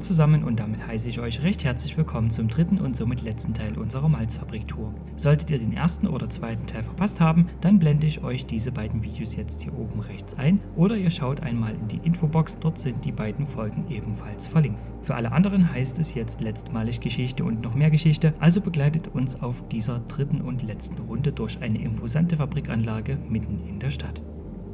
Zusammen und damit heiße ich euch recht herzlich willkommen zum dritten und somit letzten Teil unserer Malzfabrik-Tour. Solltet ihr den ersten oder zweiten Teil verpasst haben, dann blende ich euch diese beiden Videos jetzt hier oben rechts ein oder ihr schaut einmal in die Infobox, dort sind die beiden Folgen ebenfalls verlinkt. Für alle anderen heißt es jetzt letztmalig Geschichte und noch mehr Geschichte, also begleitet uns auf dieser dritten und letzten Runde durch eine imposante Fabrikanlage mitten in der Stadt.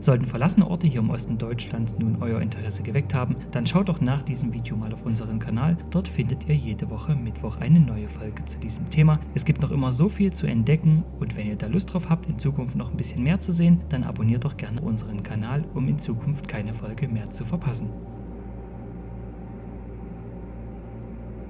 Sollten verlassene Orte hier im Osten Deutschlands nun euer Interesse geweckt haben, dann schaut doch nach diesem Video mal auf unseren Kanal. Dort findet ihr jede Woche Mittwoch eine neue Folge zu diesem Thema. Es gibt noch immer so viel zu entdecken und wenn ihr da Lust drauf habt, in Zukunft noch ein bisschen mehr zu sehen, dann abonniert doch gerne unseren Kanal, um in Zukunft keine Folge mehr zu verpassen.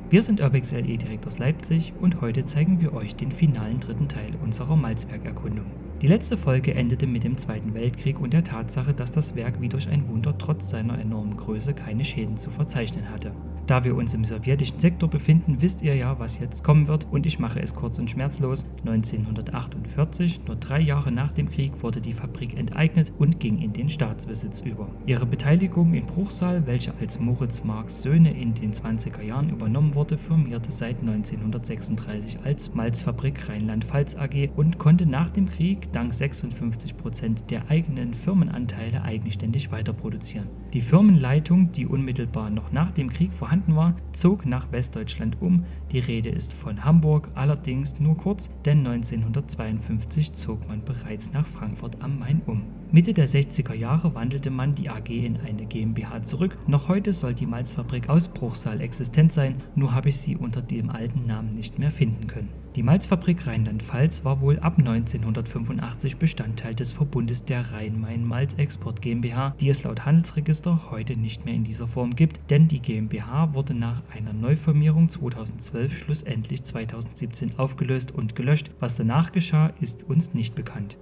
Wir sind Urbex LE direkt aus Leipzig und heute zeigen wir euch den finalen dritten Teil unserer Malzbergerkundung. Die letzte Folge endete mit dem Zweiten Weltkrieg und der Tatsache, dass das Werk wie durch ein Wunder trotz seiner enormen Größe keine Schäden zu verzeichnen hatte. Da wir uns im sowjetischen Sektor befinden, wisst ihr ja, was jetzt kommen wird und ich mache es kurz und schmerzlos. 1948, nur drei Jahre nach dem Krieg, wurde die Fabrik enteignet und ging in den Staatsbesitz über. Ihre Beteiligung in Bruchsal, welche als Moritz Marx Söhne in den 20er Jahren übernommen wurde, firmierte seit 1936 als Malzfabrik Rheinland-Pfalz AG und konnte nach dem Krieg dank 56 Prozent der eigenen Firmenanteile eigenständig weiterproduzieren. Die Firmenleitung, die unmittelbar noch nach dem Krieg vorhanden vorhanden war, zog nach Westdeutschland um. Die Rede ist von Hamburg, allerdings nur kurz, denn 1952 zog man bereits nach Frankfurt am Main um. Mitte der 60er Jahre wandelte man die AG in eine GmbH zurück. Noch heute soll die Malzfabrik aus Bruchsal existent sein, nur habe ich sie unter dem alten Namen nicht mehr finden können. Die Malzfabrik Rheinland-Pfalz war wohl ab 1985 Bestandteil des Verbundes der Rhein-Main-Malz-Export GmbH, die es laut Handelsregister heute nicht mehr in dieser Form gibt, denn die GmbH wurde nach einer Neufirmierung 2012 schlussendlich 2017 aufgelöst und gelöscht. Was danach geschah, ist uns nicht bekannt.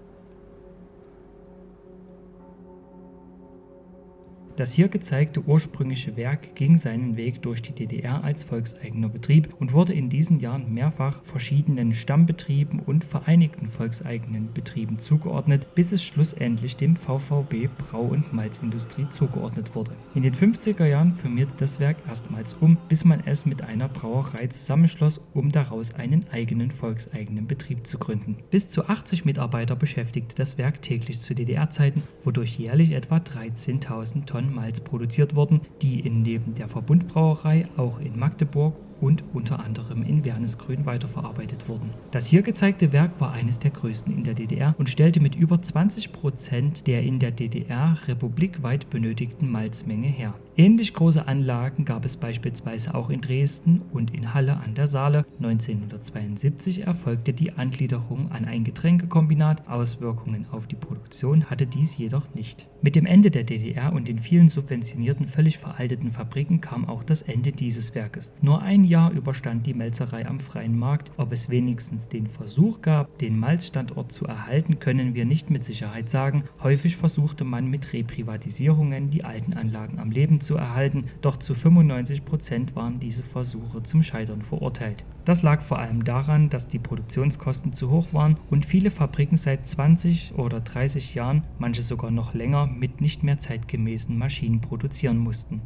Das hier gezeigte ursprüngliche Werk ging seinen Weg durch die DDR als volkseigener Betrieb und wurde in diesen Jahren mehrfach verschiedenen Stammbetrieben und vereinigten volkseigenen Betrieben zugeordnet, bis es schlussendlich dem VVB Brau- und Malzindustrie zugeordnet wurde. In den 50er Jahren firmierte das Werk erstmals um, bis man es mit einer Brauerei zusammenschloss, um daraus einen eigenen volkseigenen Betrieb zu gründen. Bis zu 80 Mitarbeiter beschäftigte das Werk täglich zu DDR-Zeiten, wodurch jährlich etwa 13.000 Tonnen Tonnen Malz produziert wurden, die in neben der Verbundbrauerei auch in Magdeburg und unter anderem in Wernesgrün weiterverarbeitet wurden. Das hier gezeigte Werk war eines der größten in der DDR und stellte mit über 20 Prozent der in der DDR republikweit benötigten Malzmenge her. Ähnlich große Anlagen gab es beispielsweise auch in Dresden und in Halle an der Saale. 1972 erfolgte die Angliederung an ein Getränkekombinat, Auswirkungen auf die Produktion hatte dies jedoch nicht. Mit dem Ende der DDR und den vielen subventionierten, völlig veralteten Fabriken kam auch das Ende dieses Werkes. Nur ein Jahr überstand die Melzerei am freien Markt. Ob es wenigstens den Versuch gab, den Malzstandort zu erhalten, können wir nicht mit Sicherheit sagen. Häufig versuchte man mit Reprivatisierungen die alten Anlagen am Leben zu erhalten, doch zu 95 Prozent waren diese Versuche zum Scheitern verurteilt. Das lag vor allem daran, dass die Produktionskosten zu hoch waren und viele Fabriken seit 20 oder 30 Jahren, manche sogar noch länger, mit nicht mehr zeitgemäßen Maschinen produzieren mussten.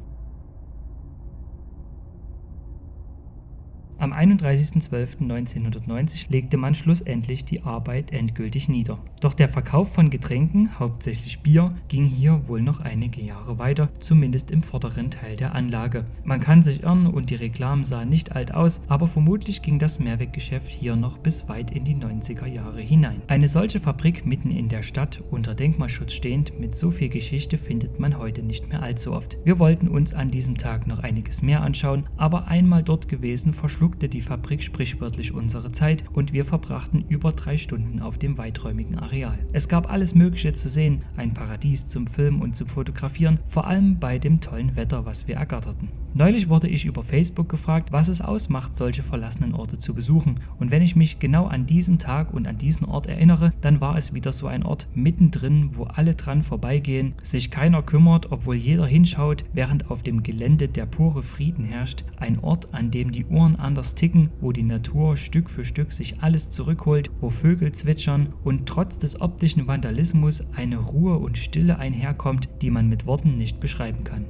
Am 31.12.1990 legte man schlussendlich die Arbeit endgültig nieder. Doch der Verkauf von Getränken, hauptsächlich Bier, ging hier wohl noch einige Jahre weiter, zumindest im vorderen Teil der Anlage. Man kann sich irren und die Reklamen sahen nicht alt aus, aber vermutlich ging das Mehrweggeschäft hier noch bis weit in die 90er Jahre hinein. Eine solche Fabrik mitten in der Stadt, unter Denkmalschutz stehend, mit so viel Geschichte findet man heute nicht mehr allzu oft. Wir wollten uns an diesem Tag noch einiges mehr anschauen, aber einmal dort gewesen verschlug die Fabrik sprichwörtlich unsere Zeit und wir verbrachten über drei Stunden auf dem weiträumigen Areal. Es gab alles Mögliche zu sehen, ein Paradies zum Filmen und zum Fotografieren, vor allem bei dem tollen Wetter, was wir ergatterten. Neulich wurde ich über Facebook gefragt, was es ausmacht, solche verlassenen Orte zu besuchen. Und wenn ich mich genau an diesen Tag und an diesen Ort erinnere, dann war es wieder so ein Ort mittendrin, wo alle dran vorbeigehen, sich keiner kümmert, obwohl jeder hinschaut, während auf dem Gelände der pure Frieden herrscht. Ein Ort, an dem die Uhren anders ticken, wo die Natur Stück für Stück sich alles zurückholt, wo Vögel zwitschern und trotz des optischen Vandalismus eine Ruhe und Stille einherkommt, die man mit Worten nicht beschreiben kann.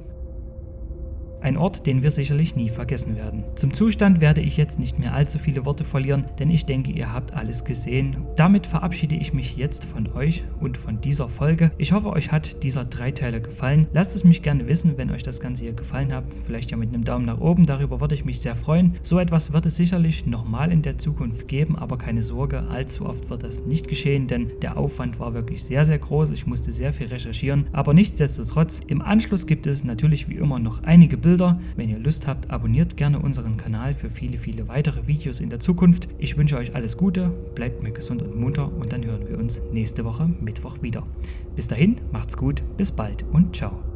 Ein Ort, den wir sicherlich nie vergessen werden. Zum Zustand werde ich jetzt nicht mehr allzu viele Worte verlieren, denn ich denke, ihr habt alles gesehen. Damit verabschiede ich mich jetzt von euch und von dieser Folge. Ich hoffe, euch hat dieser Dreiteiler gefallen. Lasst es mich gerne wissen, wenn euch das Ganze hier gefallen hat. Vielleicht ja mit einem Daumen nach oben, darüber würde ich mich sehr freuen. So etwas wird es sicherlich nochmal in der Zukunft geben, aber keine Sorge, allzu oft wird das nicht geschehen, denn der Aufwand war wirklich sehr, sehr groß. Ich musste sehr viel recherchieren, aber nichtsdestotrotz, im Anschluss gibt es natürlich wie immer noch einige Bilder. Wenn ihr Lust habt, abonniert gerne unseren Kanal für viele, viele weitere Videos in der Zukunft. Ich wünsche euch alles Gute, bleibt mir gesund und munter und dann hören wir uns nächste Woche Mittwoch wieder. Bis dahin, macht's gut, bis bald und ciao.